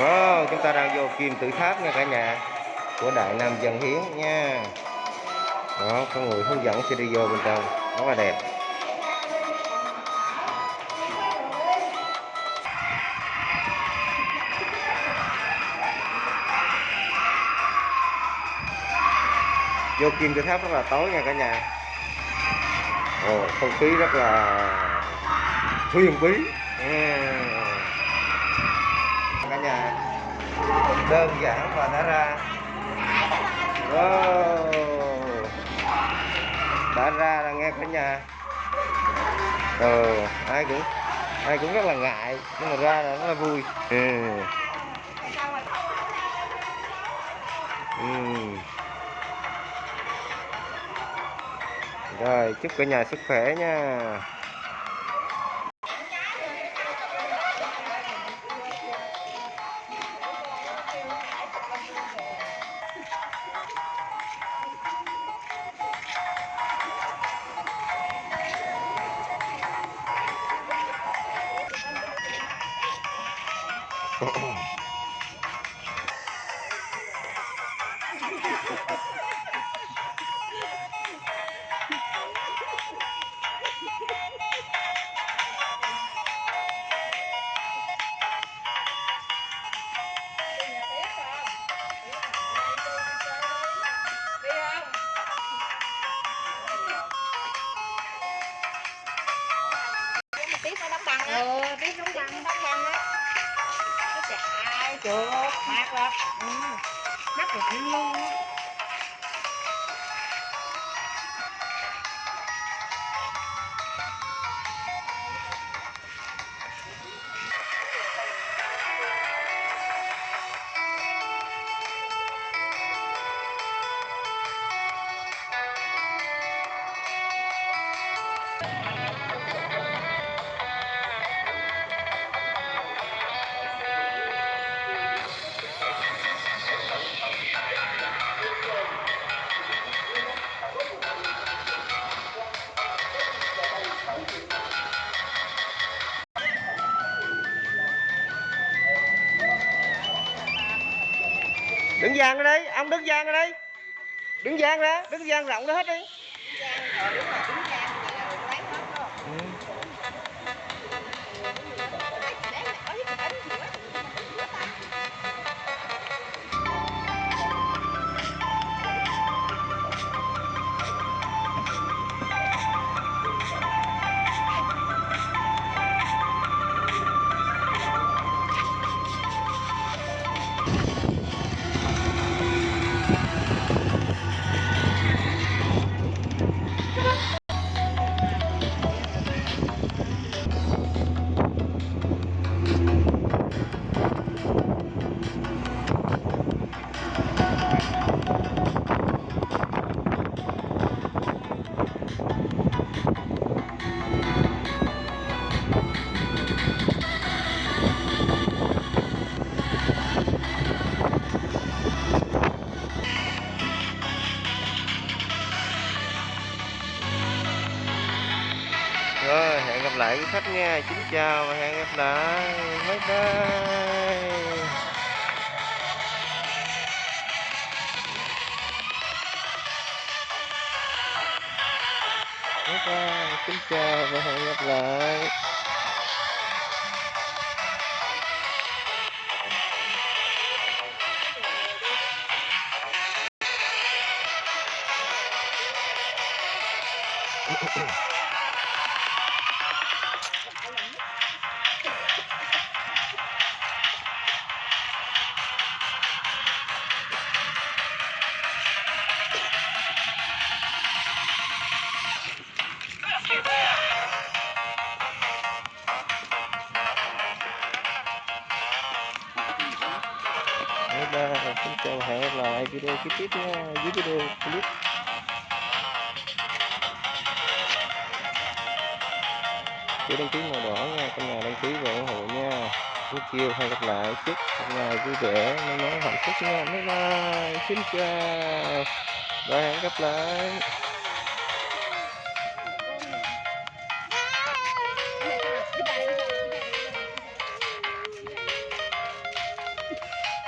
Wow, chúng ta đang vô kim tự tháp nha cả nhà của Đại Nam Dân Hiến nha. Đó có người hướng dẫn sẽ đi vô bên trong rất là đẹp. Vô kim tự tháp rất là tối nha cả nhà. Ồ không khí rất là huyền bí. Yeah nhà đơn giản và đã ra wow. đã ra là nghe cả nhà ừ, ai cũng ai cũng rất là ngại nhưng mà ra là rất là vui ừ. Ừ. rồi chúc cả nhà sức khỏe nha tí phải đóng bằng ừ tí đóng bằng đóng bằng á chạy mát lắm ừ. mắt lạnh luôn á đứng dàn ra đây, ông đứng giang ra đây. Đứng giang ra, đứng giang rộng ra hết đi. rồi hẹn gặp lại quý khách nha. Xin chào và hẹn gặp lại. Bye bye. Bye bye. Xin chào và hẹn gặp lại. bye bye hẹn gặp lại video tiếp tiếp nha, dưới video clip. Chú đăng ký màu đỏ nha, trong nhà đăng ký và ủng hộ nha. Buổi chiều hẹn gặp lại chúc một ngày vui vẻ, may mắn hạnh phúc nha. Bye bye, xin chào. Và hẹn gặp lại.